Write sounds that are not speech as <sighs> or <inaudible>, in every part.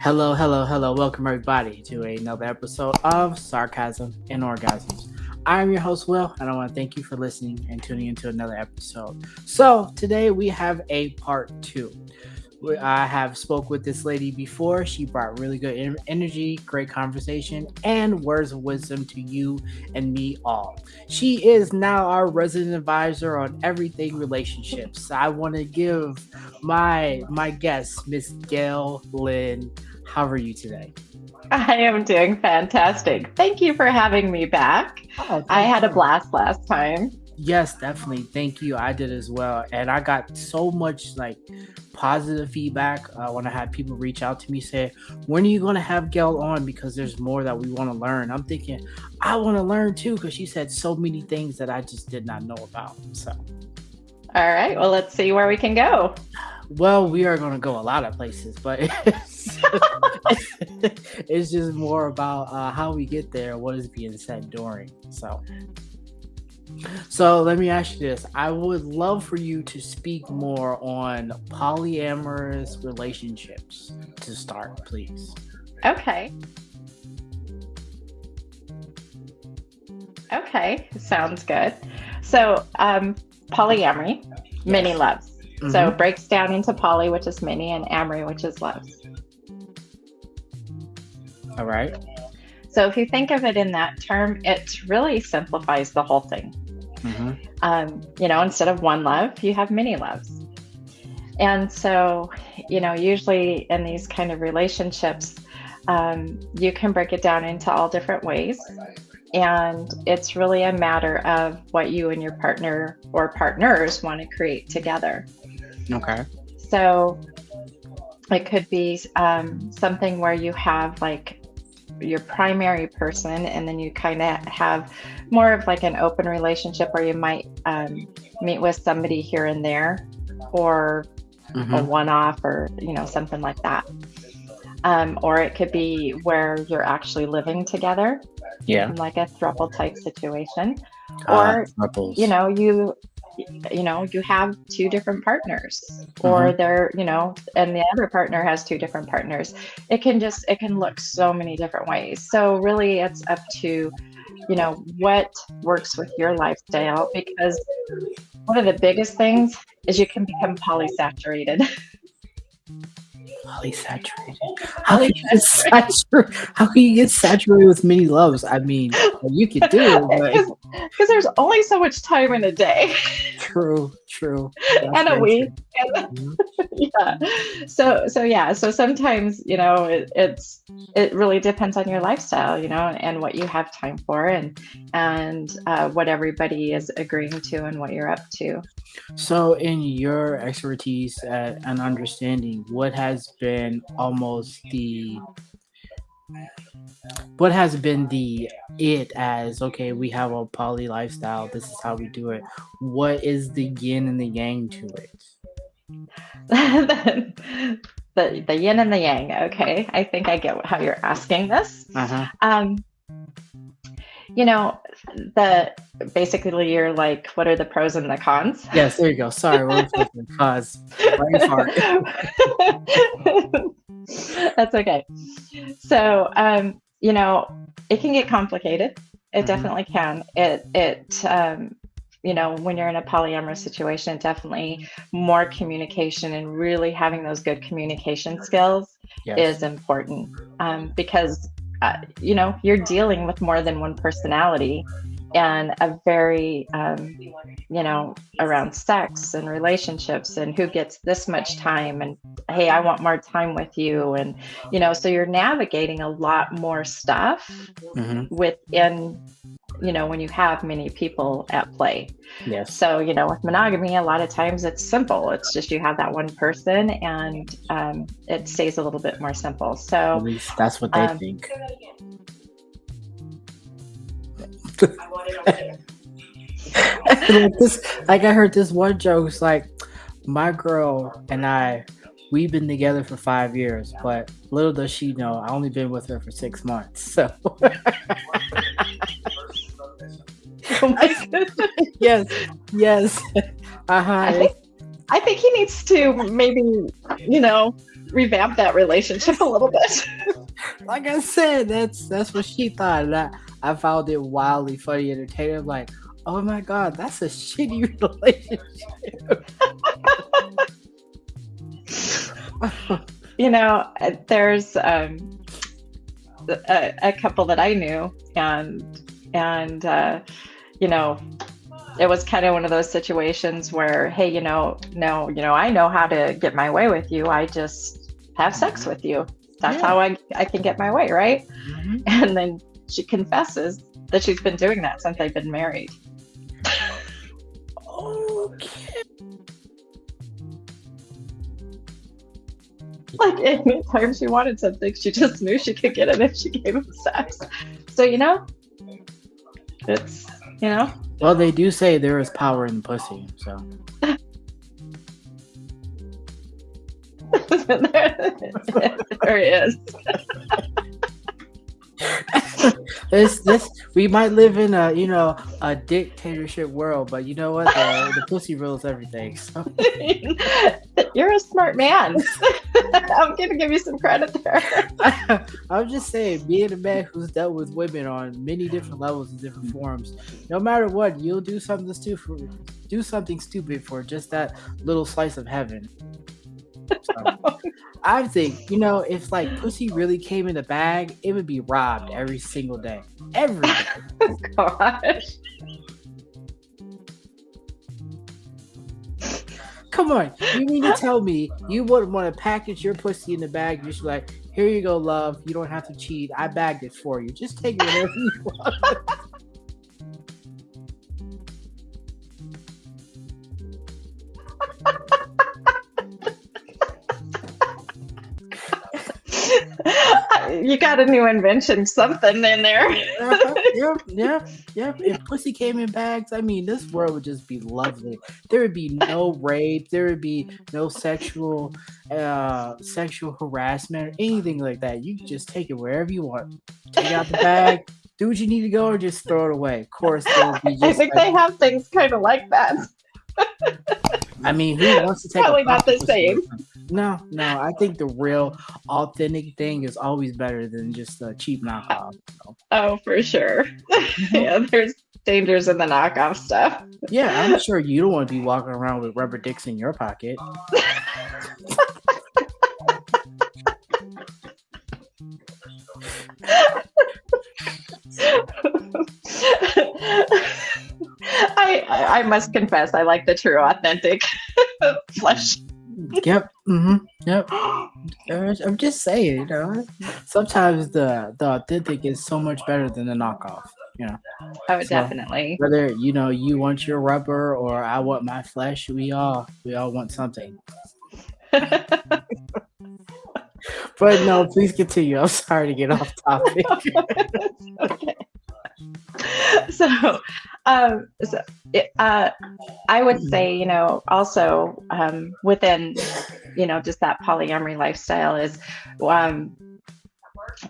Hello, hello, hello. Welcome, everybody, to another episode of Sarcasm and Orgasms. I'm your host, Will, and I want to thank you for listening and tuning into another episode. So, today we have a part two. I have spoke with this lady before. She brought really good energy, great conversation, and words of wisdom to you and me all. She is now our resident advisor on everything relationships. I want to give my my guest, Miss Gail Lynn. How are you today? I am doing fantastic. Thank you for having me back. Oh, I had a blast last time. Yes, definitely. Thank you. I did as well. And I got so much like positive feedback uh, when I had people reach out to me say, "When are you going to have Gail on?" Because there's more that we want to learn. I'm thinking, I want to learn too because she said so many things that I just did not know about. So, all right. Well, let's see where we can go. Well, we are going to go a lot of places, but <laughs> <laughs> it's, just more about uh, how we get there, what is being said during. So, so let me ask you this. I would love for you to speak more on polyamorous relationships to start, please. Okay. Okay, sounds good. So, um, polyamory, yes. many loves. Mm-hmm. So, breaks down into poly, which is many, and amory, which is loves. All right. So if you think of it in that term, it really simplifies the whole thing. Mm-hmm. Um, you know, instead of one love, you have many loves. And so, you know, usually in these kind of relationships, um, you can break it down into all different ways. And it's really a matter of what you and your partner or partners want to create together. Okay. So it could be um, something where you have like your primary person and then you kind of have more of like an open relationship where you might um, meet with somebody here and there or mm-hmm. a one-off or you know something like that. Um, or it could be where you're actually living together. Yeah. Like a throuple type situation. Uh, or you know you you know you have two different partners or mm-hmm. they're you know and the other partner has two different partners. It can just it can look so many different ways. So really it's up to you know what works with your lifestyle because one of the biggest things is you can become polysaturated <laughs> polysaturated. How can you get saturated? How can you get saturated with many loves? I mean, you could do <laughs> it, because there's only so much time in a day. True, true, That's <laughs> and a week. And, <laughs> mm-hmm. yeah. So, so yeah. So sometimes you know it, it's it really depends on your lifestyle, you know, and what you have time for, and and uh, what everybody is agreeing to, and what you're up to. So, in your expertise and understanding, what has been almost the what has been the it as okay we have a poly lifestyle this is how we do it. What is the yin and the yang to it? <laughs> The, the yin and the yang okay? I think i get how you're asking this. Uh-huh. um you know, the basically you're like, what are the pros and the cons? Yes, there you go. Sorry, we're the <laughs> cons. <laughs> That's okay. So, um, you know, it can get complicated. It mm-hmm. definitely can. It it um, you know, when you're in a polyamorous situation, definitely more communication and really having those good communication skills yes. is important um, because uh, you know, you're dealing with more than one personality and a very, um, you know, around sex and relationships and who gets this much time and, hey, I want more time with you. And, you know, so you're navigating a lot more stuff mm-hmm. within you know, when you have many people at play. Yes. So, you know, with monogamy, a lot of times it's simple. It's just you have that one person and um, it stays a little bit more simple. So, at least that's what they um, think. <laughs> <laughs> like this, like I heard this one joke. It's like my girl and I, we've been together for five years, but little does she know, I only been with her for six months. <laughs> So. Oh my goodness. yes, yes. Uh huh. I think he needs to maybe, you know, revamp that relationship a little bit. <laughs> like I said, that's that's what she thought. And I, I found it wildly funny, and entertaining. Like, oh my god, that's a shitty <laughs> relationship. <laughs> you know, there's um, a, a, couple that I knew, and and uh, you know, it was kind of one of those situations where, hey, you know, no, you know, I know how to get my way with you. I just have sex with you. That's yeah. how I I can get my way, right? Mm-hmm. <laughs> And then she confesses that she's been doing that since they've been married. okay. Like anytime she wanted something, she just knew she could get it if she gave him sex. So you know, it's you know. Well, they do say there is power in pussy, so. <laughs> there, is. <laughs> this this we might live in a you know a dictatorship world, but you know what? The, the pussy rules everything. So. <laughs> You're a smart man. <laughs> I'm gonna give you some credit there. <laughs> I'm just saying, being a man who's dealt with women on many different levels and different forms, no matter what, you'll do something stupid, do something stupid for just that little slice of heaven. So, <laughs> I think, you know, if like pussy really came in a bag, it would be robbed every single day. Every day. Gosh. Come on. You mean to tell me you wouldn't want to package your pussy in the bag? You're just like, here you go, love. You don't have to cheat. I bagged it for you. Just take it whenever you want. <laughs> you got a new invention, something in there. uh, <laughs> yeah, yeah, yeah. If pussy came in bags, I mean, this world would just be lovely. There would be no rape. There would be no sexual, uh, sexual harassment or anything like that. You just take it wherever you want. Take out the bag. Do what you need to go, or just throw it away. Of course, <laughs> I think like, they have things kind of like that. <laughs> I mean, who wants to take probably not the same? No, no. I think the real, authentic thing is always better than just a cheap knockoff. So. Oh, for sure. <laughs> Mm-hmm. yeah, there's dangers in the knockoff stuff. Yeah, I'm sure you don't want to be walking around with rubber dicks in your pocket. <laughs> <laughs> I, I must confess, I like the true, authentic <laughs> flesh. Yep. Mm-hmm. Yep. I'm just saying, you know. Sometimes the the authentic is so much better than the knockoff. You know. Oh, so definitely. Whether you know you want your rubber or I want my flesh, we all we all want something. <laughs> but no, please continue. I'm sorry to get off topic. okay. <laughs> so, um, so uh, I would say, you know, also um, within, you know, just that polyamory lifestyle is, um,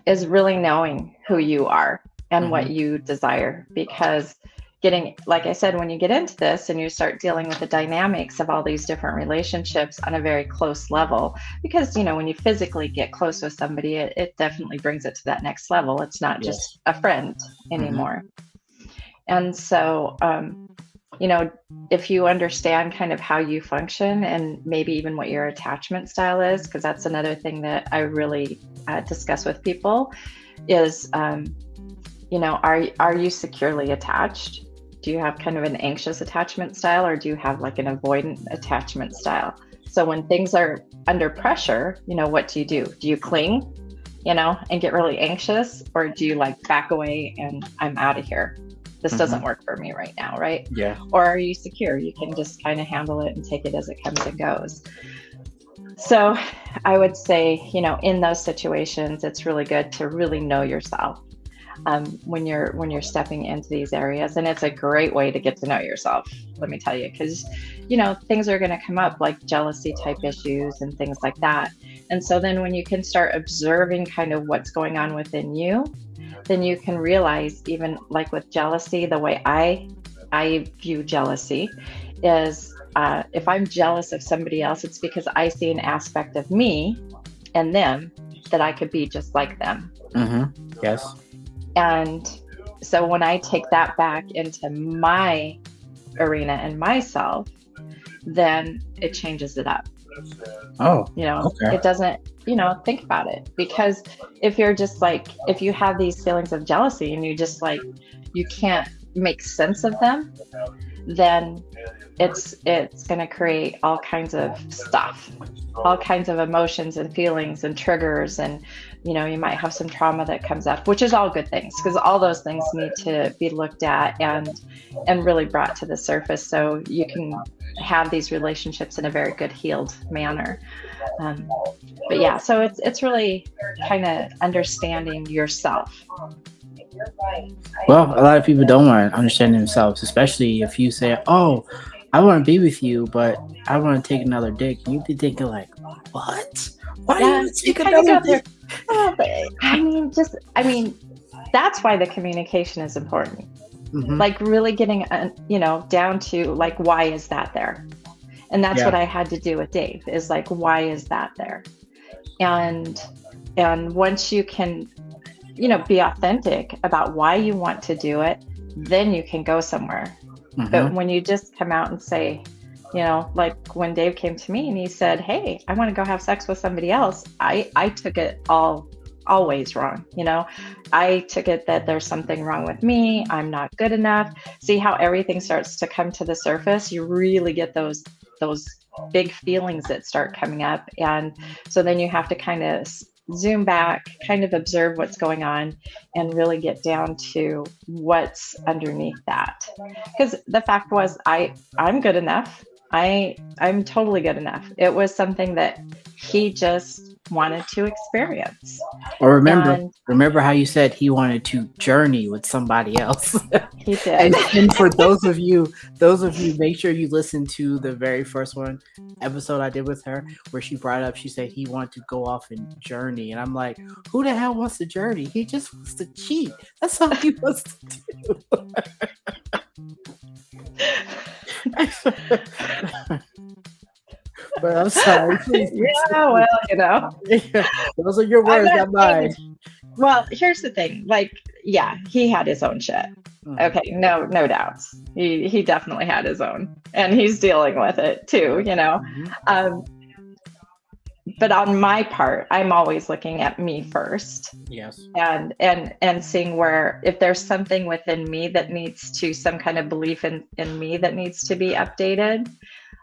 is really knowing who you are and mm-hmm. what you desire because getting like i said when you get into this and you start dealing with the dynamics of all these different relationships on a very close level because you know when you physically get close with somebody it, it definitely brings it to that next level it's not yes. just a friend mm-hmm. anymore mm-hmm. and so um, you know if you understand kind of how you function and maybe even what your attachment style is because that's another thing that i really uh, discuss with people is um, you know are are you securely attached do you have kind of an anxious attachment style or do you have like an avoidant attachment style? So when things are under pressure, you know, what do you do? Do you cling, you know, and get really anxious or do you like back away and I'm out of here? This mm-hmm. doesn't work for me right now, right? Yeah. Or are you secure? You can just kind of handle it and take it as it comes and goes. So I would say, you know, in those situations, it's really good to really know yourself um, when you're when you're stepping into these areas and it's a great way to get to know yourself let me tell you because you know things are going to come up like jealousy type issues and things like that and so then when you can start observing kind of what's going on within you then you can realize even like with jealousy the way i i view jealousy is uh, if I'm jealous of somebody else, it's because I see an aspect of me and them that I could be just like them. Mm-hmm. Yes. And so when I take that back into my arena and myself, then it changes it up. Oh, You know, Okay. it doesn't, you know, think about it. Because if you're just like, if you have these feelings of jealousy and you just like, you can't make sense of them, then it's it's going to create all kinds of stuff all kinds of emotions and feelings and triggers and you know you might have some trauma that comes up which is all good things because all those things need to be looked at and and really brought to the surface so you can have these relationships in a very good healed manner. Um, but yeah so it's it's really kind of understanding yourself. Well, a lot of people don't want to understand themselves, especially if you say, "Oh, I want to be with you, but I want to take another dick." You'd be thinking like, "What? Why Yeah, do you take another dick?" But, <laughs> i mean just i mean that's why the communication is important Mhm. like really getting uh, you know down to like why is that there and that's Yeah. what i had to do with dave is like why is that there and and once you can you know be authentic about why you want to do it then you can go somewhere Mhm. but when you just come out and say you know like when dave came to me and he said hey i want to go have sex with somebody else i i took it all always wrong you know? I took it that there's something wrong with me i'm not good enough. See how everything starts to come to the surface? You really get those those big feelings that start coming up. And so then you have to kind of zoom back kind of observe what's going on and really get down to what's underneath that. Because the fact was i i'm good enough. I i'm totally good enough. It was something that he just wanted to experience Or remember, and remember how you said he wanted to journey with somebody else. <laughs> he did and, and for those of you, those of you, make sure you listen to the very first one episode I did with her, where she brought up, she said he wanted to go off and journey, and I'm like, who the hell wants to journey? He just wants to cheat. That's all he <laughs> wants to do. <laughs> but I'm sorry. Please, <laughs> yeah well you know those are your words, not mine. well here's the thing like yeah he had his own shit Mhm. okay no no doubts he he definitely had his own and he's dealing with it too you know Mhm. um but on my part i'm always looking at me first Yes. and and and seeing where if there's something within me that needs to some kind of belief in in me that needs to be updated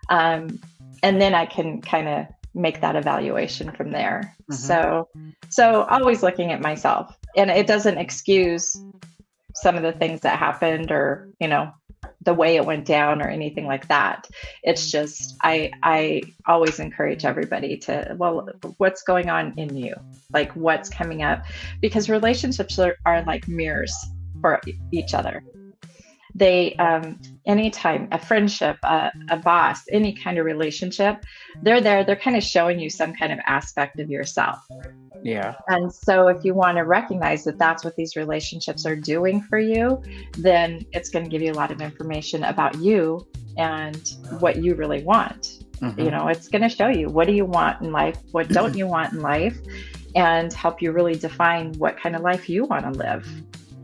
um and then i can kind of make that evaluation from there. Mhm. so so always looking at myself. And it doesn't excuse some of the things that happened or you know the way it went down or anything like that. It's just i i always encourage everybody to well what's going on in you? Like what's coming up? Because relationships are, are like mirrors for each other. They um anytime a friendship a, a boss any kind of relationship they're there they're kind of showing you some kind of aspect of yourself Yeah. and so, if you want to recognize that that's what these relationships are doing for you, then it's going to give you a lot of information about you and what you really want. Mhm. You know, it's going to show you what do you want in life, what don't <clears throat> you want in life, and help you really define what kind of life you want to live.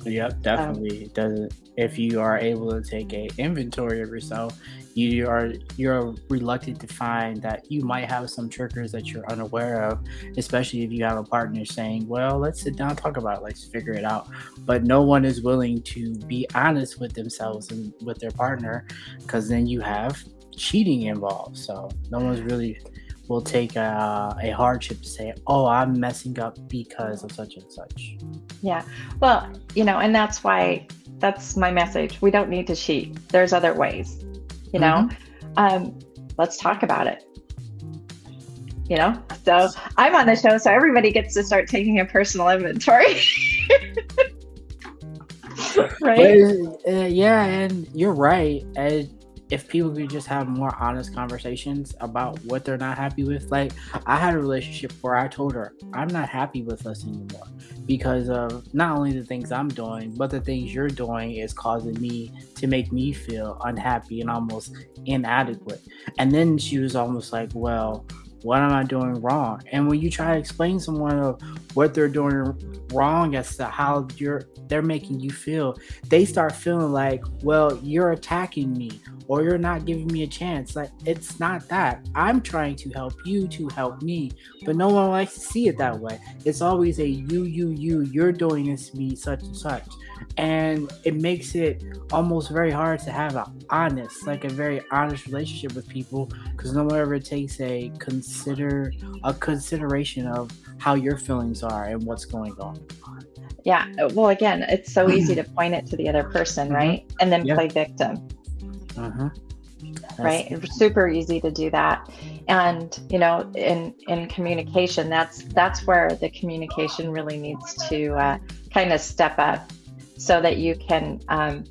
Yep, um, definitely does it. If you are able to take a inventory of yourself, you are you're reluctant to find that you might have some triggers that you're unaware of, especially if you have a partner saying, "Well, let's sit down talk about it. Let's figure it out." But no one is willing to be honest with themselves and with their partner, because then you have cheating involved. So no one's really will take a, a hardship to say, "Oh, I'm messing up because of such and such." Yeah. Well, you know, and that's why that's my message. We don't need to cheat. There's other ways. You know, um, let's talk about it. You know, so I'm on the show, so everybody gets to start taking a personal inventory. <laughs> right? But, uh, yeah, and you're right. And if people could just have more honest conversations about what they're not happy with, like I had a relationship where I told her I'm not happy with us anymore because of not only the things I'm doing, but the things you're doing is causing me to make me feel unhappy and almost inadequate. And then she was almost like, Well, what am I doing wrong? And when you try to explain someone of what they're doing wrong as to how you're they're making you feel, they start feeling like, well, you're attacking me or you're not giving me a chance. Like it's not that. I'm trying to help you to help me, but no one likes to see it that way. It's always a you, you, you, you're doing this to me, such and such and it makes it almost very hard to have an honest like a very honest relationship with people because no one ever takes a consider a consideration of how your feelings are and what's going on yeah well again it's so easy to point it to the other person mm-hmm. right and then play victim uh-huh. right it's super easy to do that and you know in in communication that's that's where the communication really needs to uh, kind of step up so that you can um,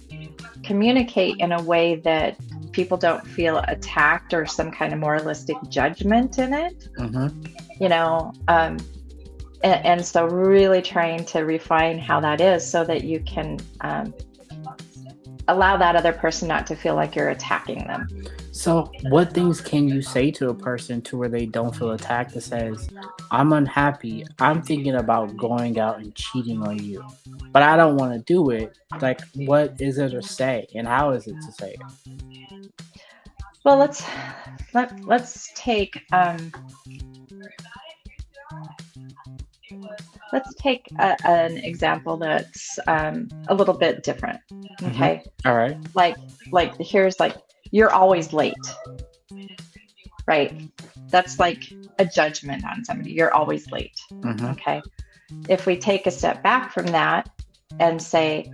communicate in a way that people don't feel attacked or some kind of moralistic judgment in it. Mm-hmm. You know, um, and, and, so really trying to refine how that is so that you can um, allow that other person not to feel like you're attacking them. So, what things can you say to a person to where they don't feel attacked that says, I'm unhappy, I'm thinking about going out and cheating on you, but I don't want to do it? Like, what is it to say, and how is it to say it? Well, let's let let's take um, let's take a, an example that's um, a little bit different. Mm-hmm. Okay. Mm-hmm. All right. Like like here's like you're always late. Right. That's like a judgment on somebody. You're always late. Mm-hmm. Okay. If we take a step back from that and say,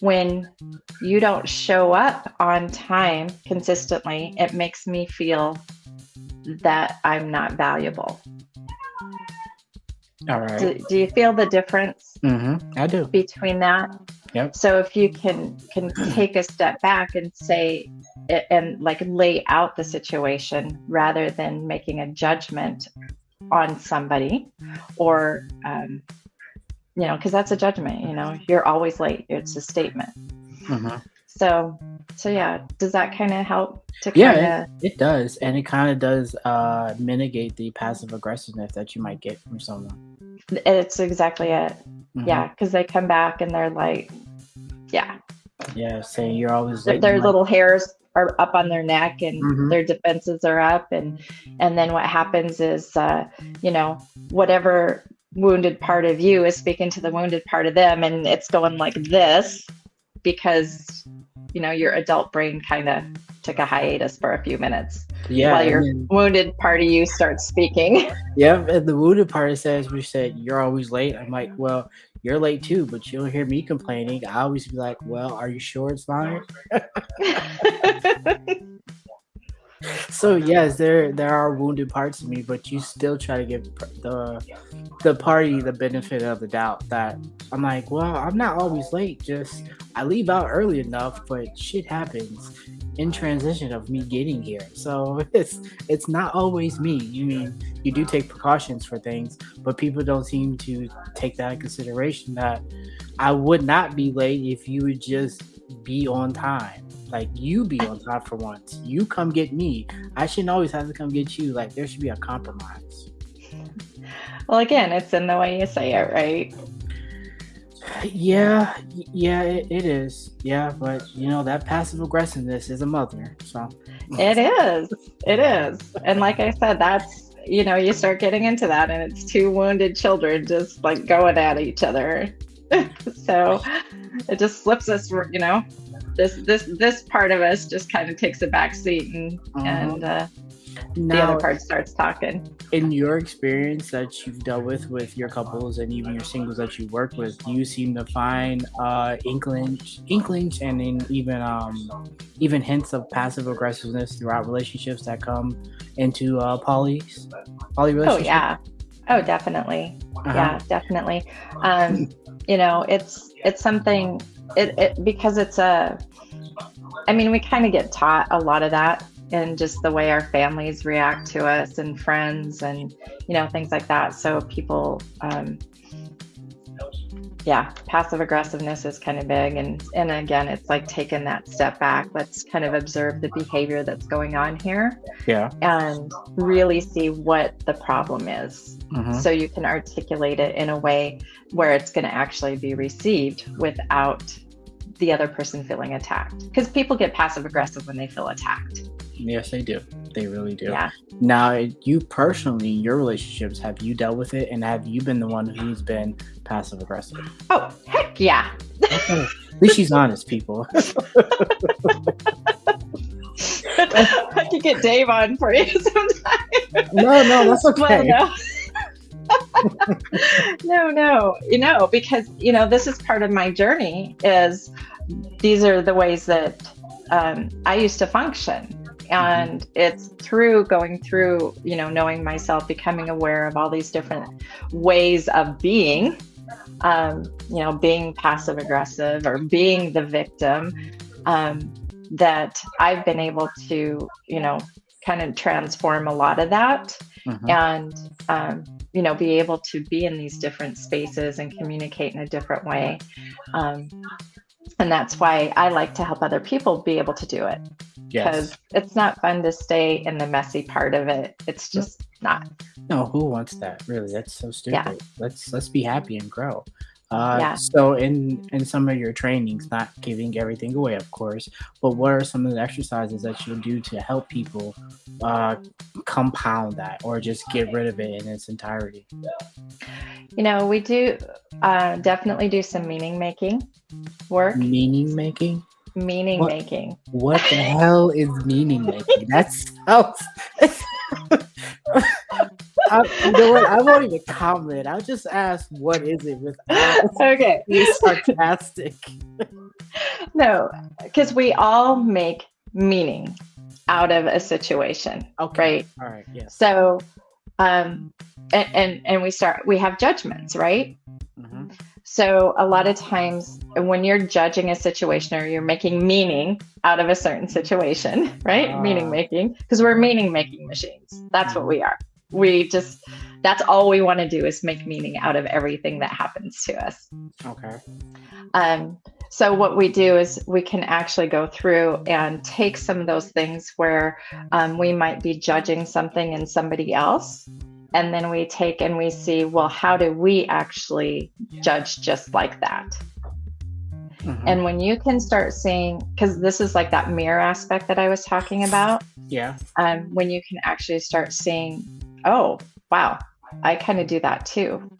when you don't show up on time consistently, it makes me feel that I'm not valuable. All right. Do, do you feel the difference? Mm-hmm. I do. Between that. Yep. So if you can can take a step back and say and like lay out the situation rather than making a judgment on somebody or um, you know because that's a judgment you know you're always late it's a statement mm-hmm. So so yeah does that kind of help to yeah kinda... it, it, does and it kind of does uh mitigate the passive aggressiveness that you might get from someone it's exactly it. Mm-hmm. Yeah, because they come back and they're like, yeah. Yeah, saying you're always late. Their little hairs are up on their neck and mm-hmm. their defenses are up and and then what happens is uh, you know whatever wounded part of you is speaking to the wounded part of them and it's going like this because you know your adult brain kind of took a hiatus for a few minutes. Yeah while your then, wounded part of you starts speaking. <laughs> Yeah and the wounded part says we said you're always late. I'm like well you're late too but you don't hear me complaining. I always be like well are you sure it's fine <laughs> <laughs> so yes, there there are wounded parts of me, but you still try to give the the party the benefit of the doubt. That I'm like, well, I'm not always late. Just I leave out early enough, but shit happens in transition of me getting here. So <laughs> it's it's not always me. You mean you do take precautions for things, but people don't seem to take that in consideration. That I would not be late if you would just be on time. Like you be on time for once. You come get me. I shouldn't always have to come get you. Like there should be a compromise. <laughs> Well, again, it's in the way you say it, right? <sighs> Yeah, yeah, it, it is. Yeah, but you know that passive aggressiveness is a mother. So it is. It is. And like I said, that's you know you start getting into that, and it's two wounded children just like going at each other. <laughs> so it just slips us, you know, this this this part of us just kind of takes a back seat and uh-huh. and uh, now, the other part starts talking. In your experience that you've dealt with with your couples and even your singles that you work with, do you seem to find uh, inklings, inklings, and in even um, even hints of passive aggressiveness throughout relationships that come into uh, poly poly relationships? Oh yeah, oh definitely, uh-huh. yeah, definitely. Um, you know, it's it's something it, it because it's a I mean, we kind of get taught a lot of that and just the way our families react to us and friends and you know things like that. So people um, yeah, passive aggressiveness is kind of big. And, and again, it's like taking that step back. Let's kind of observe the behavior that's going on here. Yeah. And really see what the problem is. Mm-hmm. So you can articulate it in a way where it's going to actually be received without the other person feeling attacked. Because people get passive aggressive when they feel attacked. Yes, they do. They really do. Yeah. Now, you personally, your relationships, have you dealt with it, and have you been the one who's been passive aggressive? Oh, heck yeah. okay. At least she's honest, people. <laughs> <laughs> I could get Dave on for you sometime. No, no, that's okay. Well, no. <laughs> no, no, you know, because you know this is part of my journey. Is these are the ways that um, I used to function, and it's through going through you know knowing myself becoming aware of all these different ways of being um, you know being passive aggressive or being the victim um, that i've been able to you know kind of transform a lot of that mm-hmm. and um, you know be able to be in these different spaces and communicate in a different way um, and that's why i like to help other people be able to do it because yes. it's not fun to stay in the messy part of it. It's just not. No, who wants that? Really, that's so stupid. Yeah. Let's let's be happy and grow. Uh, yeah. So in in some of your trainings, not giving everything away, of course, but what are some of the exercises that you'll do to help people uh, compound that, or just get rid of it in its entirety? You know, we do uh, definitely do some meaning making work. Meaning making meaning what, making. What the hell is meaning making? That sounds. <laughs> I, you know what? I won't even comment. I'll just ask, what is it without okay. being sarcastic. <laughs> no, because we all make meaning out of a situation. Okay. Right. All right. Yes. So, um, and and, and we start. We have judgments, right? Mm-hmm. So, a lot of times when you're judging a situation or you're making meaning out of a certain situation, <laughs> right? Uh, meaning making, because we're meaning making machines. That's what we are. We just, that's all we want to do is make meaning out of everything that happens to us. Okay. Um, so, what we do is we can actually go through and take some of those things where um, we might be judging something in somebody else and then we take and we see well how do we actually judge just like that mm-hmm. and when you can start seeing because this is like that mirror aspect that i was talking about yeah um, when you can actually start seeing oh wow i kind of do that too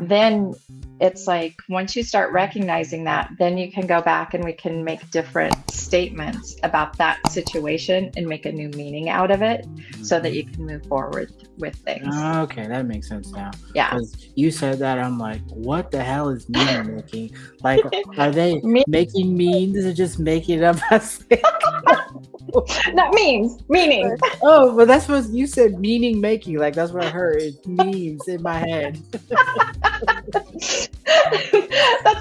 then it's like once you start recognizing that, then you can go back and we can make different statements about that situation and make a new meaning out of it so that you can move forward with things. Okay, that makes sense now. Yeah. Because you said that, I'm like, what the hell is meaning making? Like, are they <laughs> making means or just making up as <laughs> <laughs> Not memes, meaning. <laughs> Oh, but that's what you said, meaning making. Like that's what I heard. It's memes in my head. <laughs> that's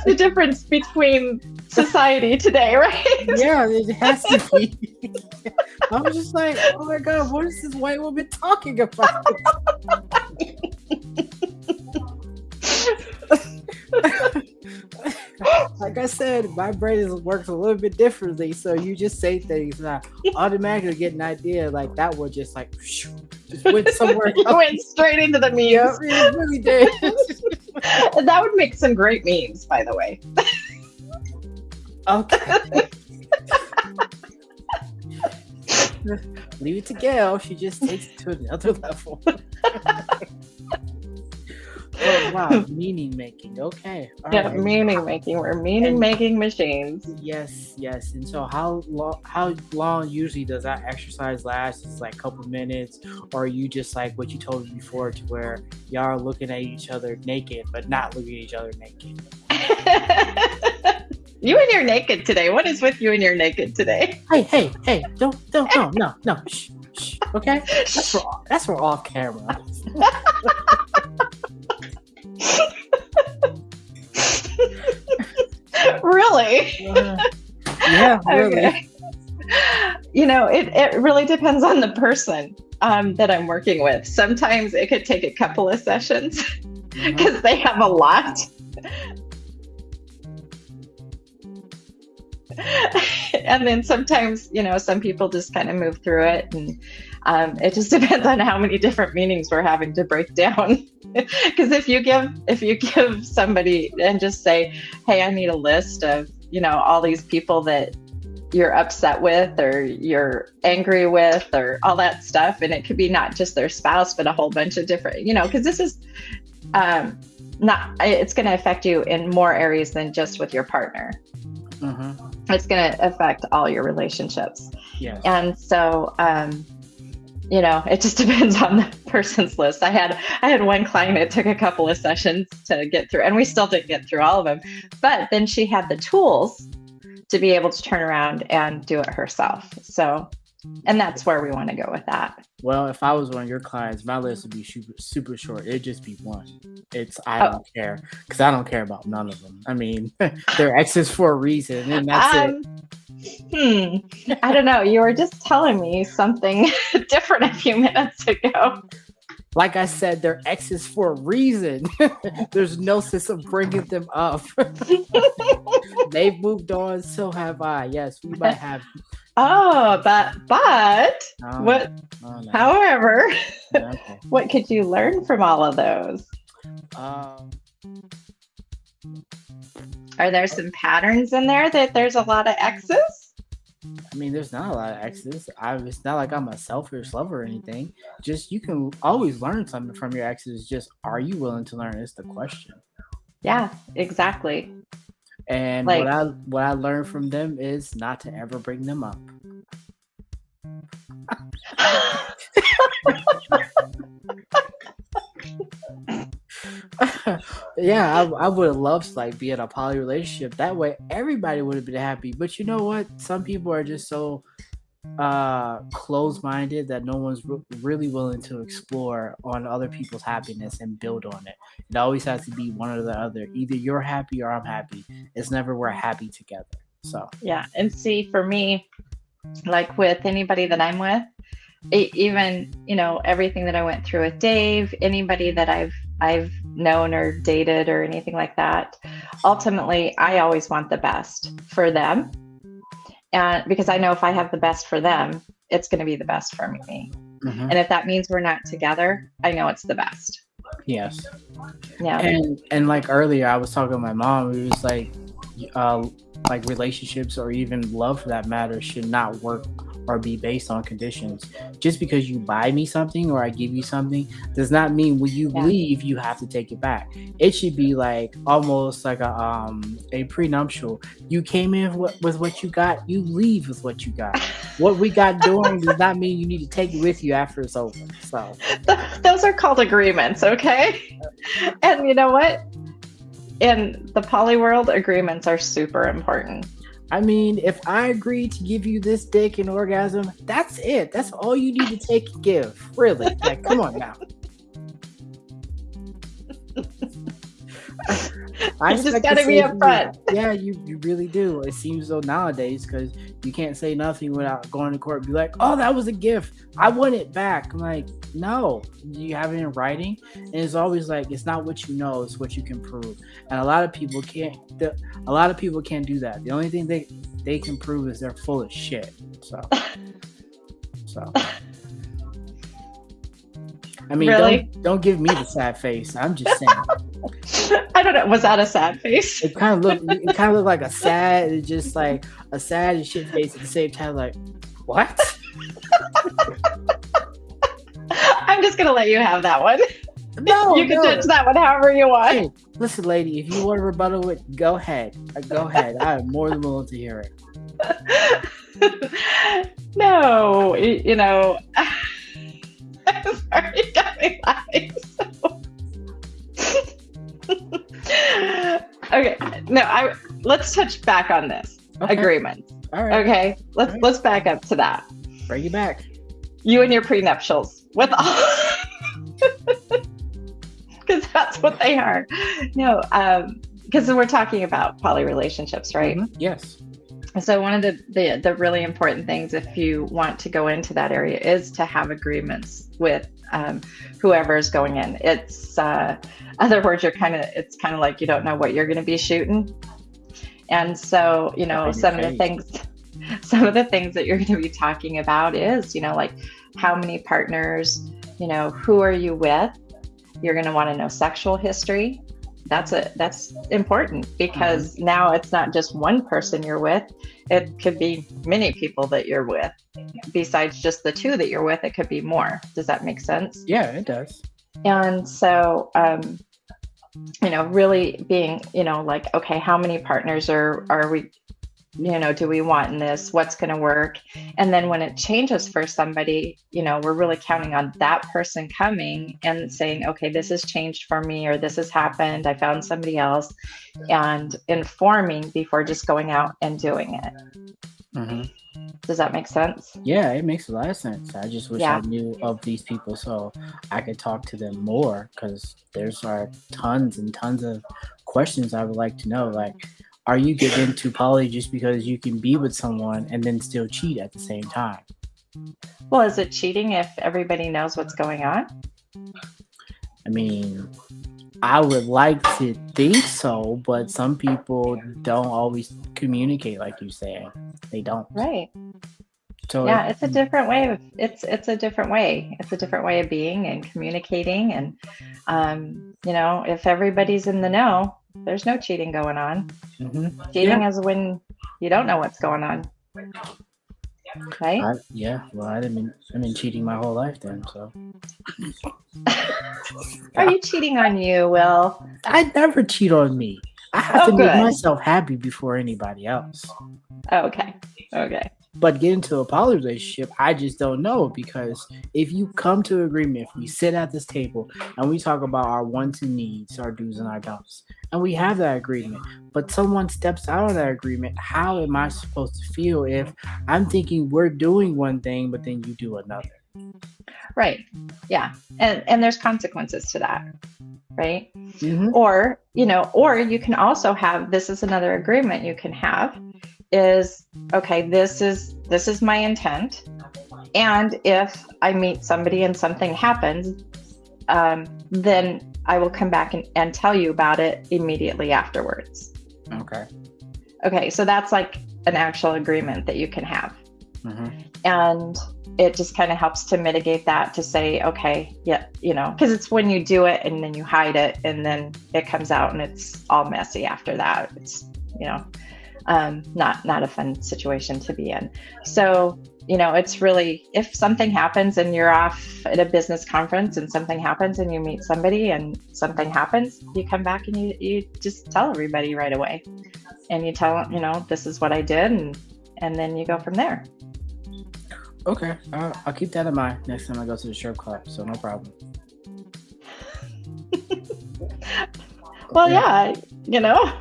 the difference between society today, right? Yeah, it has to be. I was just like, oh my god, what is this white woman talking about? <laughs> like I said, my brain works a little bit differently. So you just say things, and I automatically get an idea like that would just like just went somewhere. <laughs> went straight into the memes. Yep, it really did. <laughs> that would make some great memes, by the way. okay. Leave it to Gail. She just takes it to another level. Oh wow, <laughs> meaning making. Okay. All yeah, right. meaning making. We're meaning making machines. Yes, yes. And so how long how long usually does that exercise last? It's like a couple minutes, or you just like what you told me before to where y'all are looking at each other naked, but not looking at each other naked. <laughs> you and you're naked today. What is with you and you're naked today? Hey, hey, hey, don't don't no, no, no. Shh, shh. Okay? <laughs> That's for that's for off camera. <laughs> really? Uh, yeah, <laughs> really. Okay. You know, it, it really depends on the person um, that I'm working with. Sometimes it could take a couple of sessions because mm-hmm. they have a lot <laughs> and then sometimes, you know, some people just kind of move through it, and um, it just <laughs> depends on how many different meanings we're having to break down. <laughs> Because if you give if you give somebody and just say, "Hey, I need a list of you know all these people that you're upset with or you're angry with or all that stuff and it could be not just their spouse but a whole bunch of different you know because this is um not it's going to affect you in more areas than just with your partner mm-hmm. it's going to affect all your relationships yeah and so um you know it just <laughs> depends on the person's list i had i had one client it took a couple of sessions to get through and we still didn't get through all of them but then she had the tools to be able to turn around and do it herself. So, and that's where we want to go with that. Well, if I was one of your clients, my list would be super, super short. It'd just be one. It's I oh. don't care because I don't care about none of them. I mean, <laughs> they're exes for a reason, and that's um, it. Hmm. I don't know. You were just telling me something <laughs> different a few minutes ago. Like I said, they're exes for a reason. <laughs> There's no sense of bringing them up. They've moved on, so have I. Yes, we might have. Oh, but but oh, what? Oh, no. However, <laughs> what could you learn from all of those? Um, Are there some patterns in there that there's a lot of X's? I mean, there's not a lot of exes. I, it's not like I'm a selfish lover or anything. Just you can always learn something from your exes. Just are you willing to learn? Is the question. Yeah, exactly. And like, what I what I learned from them is not to ever bring them up. <laughs> yeah, I, I would have loved to like be in a poly relationship. That way, everybody would have been happy. But you know what? Some people are just so uh closed-minded that no one's re- really willing to explore on other people's happiness and build on it. It always has to be one or the other. Either you're happy or I'm happy. It's never we're happy together. So yeah, and see for me, like with anybody that I'm with, even you know everything that I went through with Dave, anybody that I've I've known or dated or anything like that. Ultimately, I always want the best for them. And because I know if I have the best for them, it's going to be the best for me. Mm-hmm. And if that means we're not together, I know it's the best. Yes. Yeah. And and like earlier I was talking to my mom, it was like uh like relationships or even love for that matter should not work or be based on conditions. Just because you buy me something or I give you something does not mean when you yeah. leave you have to take it back. It should be like almost like a um a prenuptial. You came in with, with what you got, you leave with what you got. <laughs> what we got doing does not mean you need to take it with you after it's over. So those are called agreements, okay? And you know what? In the poly world, agreements are super important. I mean, if I agree to give you this dick and orgasm, that's it. That's all you need to take and give. Really. Like, come on now. <laughs> I just gotta be upfront. Yeah, you, you really do. It seems so nowadays because you can't say nothing without going to court and be like, oh, that was a gift. I want it back. I'm like, no, you have it in writing. And it's always like, it's not what you know, it's what you can prove. And a lot of people can't, a lot of people can't do that. The only thing they, they can prove is they're full of shit. So, so. <laughs> I mean, really? don't, don't give me the sad face. I'm just saying. <laughs> I don't know. Was that a sad face? It kind of looked. It kind of looked like a sad, just like a sad and shit face at the same time. Like, what? I'm just gonna let you have that one. No, <laughs> you can no. touch that one however you want. Hey, listen, lady, if you want to rebuttal it, go ahead. Uh, go ahead. I am more than willing to hear it. <laughs> no, you know. Sorry, got me laughing. okay, no, I let's touch back on this okay. agreement. All right. Okay, let's right. let's back up to that. Bring you back. You and your prenuptials with all, <laughs> because that's what they are. No, um, because we're talking about poly relationships, right? Mm-hmm. Yes. So one of the, the the really important things if you want to go into that area is to have agreements with um, whoever is going in. It's uh, other words you're kind of it's kind of like you don't know what you're going to be shooting. And so you know some of the things <laughs> some of the things that you're going to be talking about is you know like how many partners you know who are you with? You're going to want to know sexual history that's a that's important because mm-hmm. now it's not just one person you're with it could be many people that you're with. Besides just the two that you're with it could be more. Does that make sense? Yeah it does. And so um you know really being you know like okay how many partners are are we you know do we want in this? What's going to work? And then when it changes for somebody you know we're really counting on that person coming and saying okay this has changed for me or this has happened. I found somebody else and informing before just going out and doing it. Mm-hmm. does that make sense? Yeah it makes a lot of sense. I just wish yeah. i knew of these people so i could talk to them more because there's are tons and tons of questions i would like to know like are you getting to poly just because you can be with someone and then still cheat at the same time? Well, is it cheating if everybody knows what's going on? I mean, I would like to think so, but some people don't always communicate like you say. They don't. Right. So yeah, it, it's a different way of it's it's a different way. It's a different way of being and communicating and um, you know, if everybody's in the know, there's no cheating going on. Mm-hmm. Cheating yeah. is when you don't know what's going on. Right? I, yeah. Well, I've been I've been cheating my whole life then. So. <laughs> Are you cheating on you, Will? I never cheat on me. I have oh, to good. make myself happy before anybody else. okay. Okay. But get into a poly relationship, I just don't know because if you come to agreement, if we sit at this table and we talk about our wants and needs, our do's and our don'ts, and we have that agreement, but someone steps out of that agreement, how am I supposed to feel if I'm thinking we're doing one thing, but then you do another? Right. Yeah. And and there's consequences to that. Right. Mm-hmm. Or, you know, or you can also have this is another agreement you can have is okay this is this is my intent. And if i meet somebody and something happens um, then i will come back and, and tell you about it immediately afterwards. Okay. Okay so that's like an actual agreement that you can have. Mm-hmm. and it just kind of helps to mitigate that to say okay yeah you know because it's when you do it and then you hide it and then it comes out and it's all messy after that. It's you know um, not not a fun situation to be in. So you know, it's really if something happens and you're off at a business conference and something happens and you meet somebody and something happens, you come back and you you just tell everybody right away, and you tell them, you know, this is what I did, and and then you go from there. Okay, uh, I'll keep that in mind next time I go to the strip club. So no problem. <laughs> well, yeah, you know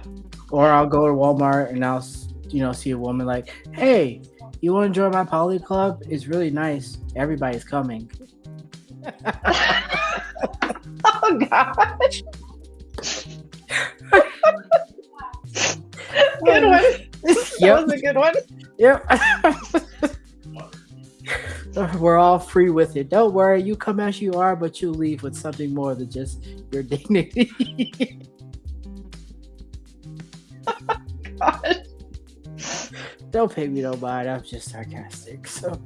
or I'll go to Walmart and I'll you know see a woman like, hey, you want to join my poly club? It's really nice. Everybody's coming. <laughs> oh gosh. <laughs> good one. That was a good one. Yep. <laughs> We're all free with it. Don't worry, you come as you are, but you leave with something more than just your dignity. <laughs> Don't pay me no mind. I'm just sarcastic. So.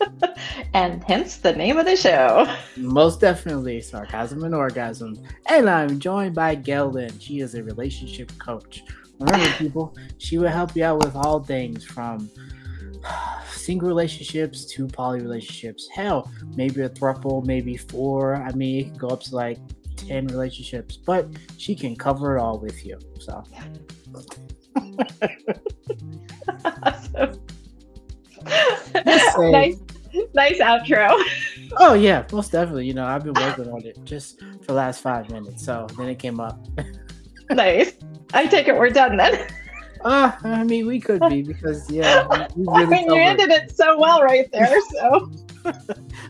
<laughs> and hence the name of the show. Most definitely, sarcasm and orgasm. And I'm joined by Lynn. She is a relationship coach. Remember, <laughs> people, she will help you out with all things from <sighs> single relationships to poly relationships. Hell, maybe a throuple, maybe four. I mean, it can go up to like 10 relationships, but she can cover it all with you. So. <laughs> nice, nice outro. Oh yeah, most definitely. You know, I've been working on it just for the last five minutes, so then it came up. <laughs> nice. I take it we're done then. Uh, I mean, we could be because yeah, we <laughs> really I mean, you ended it so well right there. So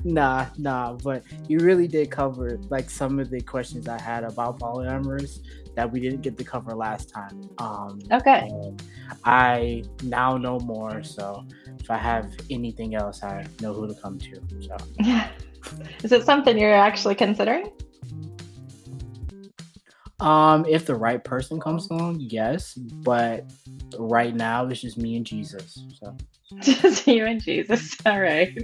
nah, nah, but you really did cover like some of the questions I had about polyamorous that we didn't get to cover last time. Um, okay. I now know more, so if I have anything else, I know who to come to. So, yeah, <laughs> is it something you're actually considering? Um, if the right person comes along, yes, but right now it's just me and Jesus. So <laughs> just you and Jesus. All right.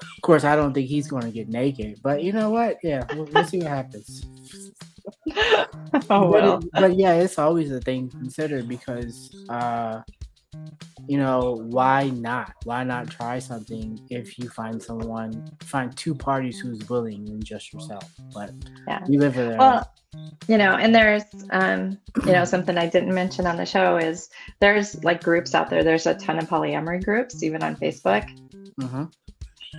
Of course, I don't think he's going to get naked, but you know what? Yeah, we'll, we'll see what happens. <laughs> oh well. But, but, yeah, it's always a thing considered because, uh, you know, why not? Why not try something if you find someone, find two parties who's willing than just yourself? But yeah, you live with Well, you know, and there's, um, you know, something I didn't mention on the show is there's like groups out there. There's a ton of polyamory groups, even on Facebook. Mm-hmm.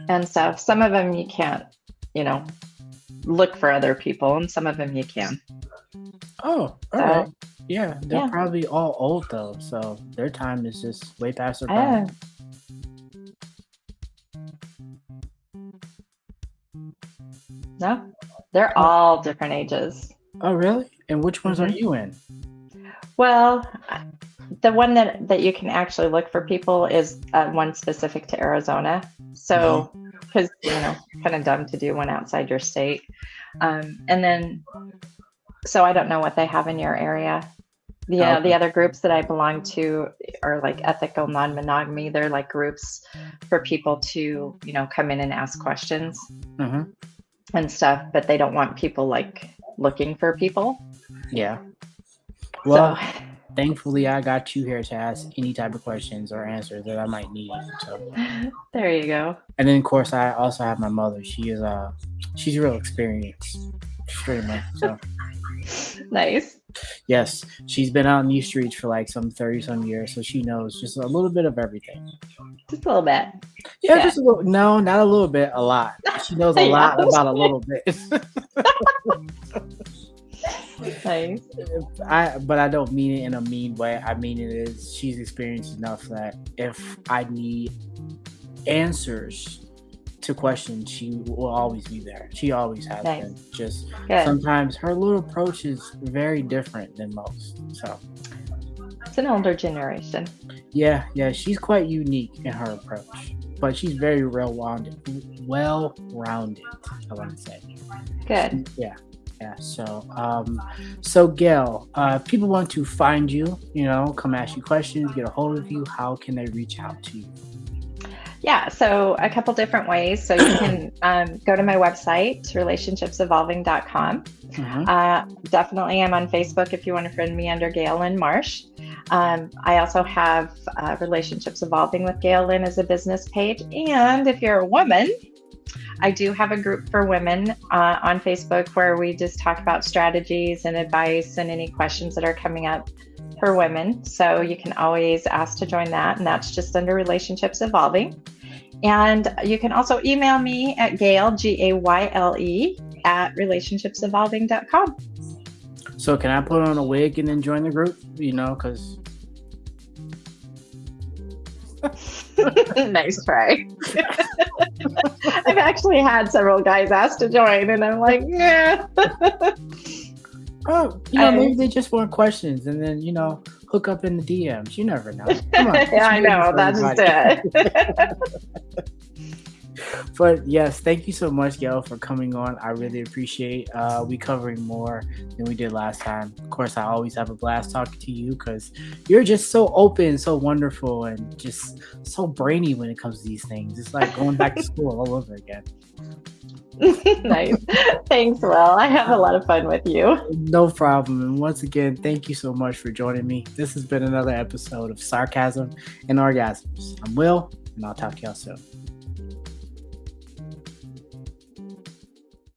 And stuff. Some of them you can't, you know, look for other people, and some of them you can. Oh, all so, right. Yeah, they're yeah. probably all old though, so their time is just way past their prime. No, they're all different ages. Oh, really? And which ones mm-hmm. are you in? Well, the one that that you can actually look for people is uh, one specific to Arizona. So, because mm-hmm. you know, kind of dumb to do one outside your state. Um, and then, so I don't know what they have in your area. Yeah, okay. the other groups that I belong to are like ethical non-monogamy. They're like groups for people to, you know, come in and ask questions mm-hmm. and stuff, but they don't want people like looking for people. Yeah. Well, so, thankfully, I got you here to ask any type of questions or answers that I might need. So <laughs> there you go. And then, of course, I also have my mother. She is uh, she's real experienced, extremely. So <laughs> nice. Yes, she's been out in these streets for like some thirty some years, so she knows just a little bit of everything. Just a little bit. Yeah, yeah. just a little. No, not a little bit. A lot. She knows a <laughs> lot about a little bit. I, but I don't mean it in a mean way. I mean it is she's experienced enough that if I need answers to questions, she will always be there. She always has been. Just Good. sometimes her little approach is very different than most. So it's an older generation. Yeah, yeah, she's quite unique in her approach, but she's very well rounded. Well rounded, I want to say. Good. Yeah. Yeah, so um, so Gayle, uh, if people want to find you, you know, come ask you questions, get a hold of you, how can they reach out to you? Yeah, so a couple different ways. So you can <coughs> um, go to my website, relationshipsevolving.com. Mm-hmm. Uh, definitely, I'm on Facebook if you want to friend me under Gayle Lynn Marsh. Um, I also have uh, Relationships Evolving with Gayle Lynn as a business page. And if you're a woman, I do have a group for women uh, on Facebook where we just talk about strategies and advice and any questions that are coming up for women. So you can always ask to join that, and that's just under Relationships Evolving. And you can also email me at Gayle, G A Y L E, at relationshipsevolving.com. So can I put on a wig and then join the group? You know, because. <laughs> nice try. <laughs> I've actually had several guys ask to join, and I'm like, yeah. <laughs> Oh, you know, maybe they just want questions and then, you know, hook up in the DMs. You never know. Come on. yeah, I know. That's it. But yes, thank you so much, Gayle, for coming on. I really appreciate uh, we covering more than we did last time. Of course, I always have a blast talking to you because you're just so open, so wonderful, and just so brainy when it comes to these things. It's like going back to school all over again. <laughs> nice. Thanks, Will. I have a lot of fun with you. No problem. And once again, thank you so much for joining me. This has been another episode of Sarcasm and Orgasms. I'm Will, and I'll talk to y'all soon.